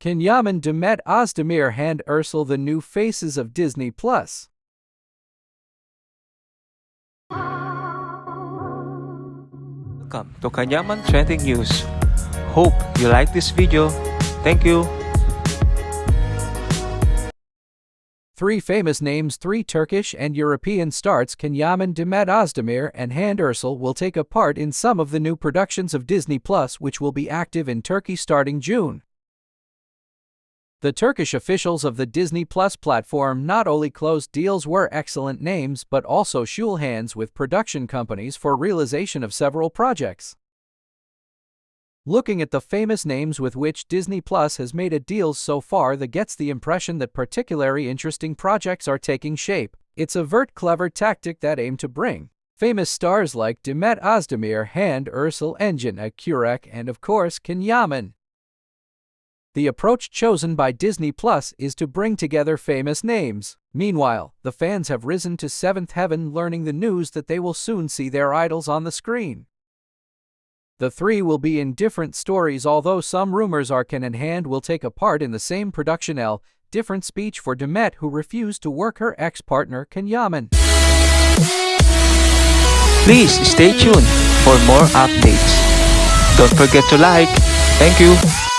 Can Yaman Demet Özdemir Hande Erçel the new faces of Disney Plus. Welcome to Can Yaman Trending News. Hope you like this video. Thank you. Three famous names, three Turkish and European starts, Can Yaman Demet Özdemir and Hande Erçel will take a part in some of the new productions of Disney Plus which will be active in Turkey starting June. The Turkish officials of the Disney Plus platform not only closed deals were excellent names but also shook hands with production companies for realization of several projects. Looking at the famous names with which Disney Plus has made a deals so far that gets the impression that particularly interesting projects are taking shape. It's a vert clever tactic that aim to bring famous stars like Demet Özdemir, Hande Erçel Engin Akyürek, and of course Can Yaman. The approach chosen by Disney Plus is to bring together famous names. Meanwhile, the fans have risen to seventh heaven learning the news that they will soon see their idols on the screen. The three will be in different stories although some rumors are Can and Hande will take a part in the same production L, different speech for Demet who refused to work her ex-partner Can Yaman. Please stay tuned for more updates. Don't forget to like. Thank you.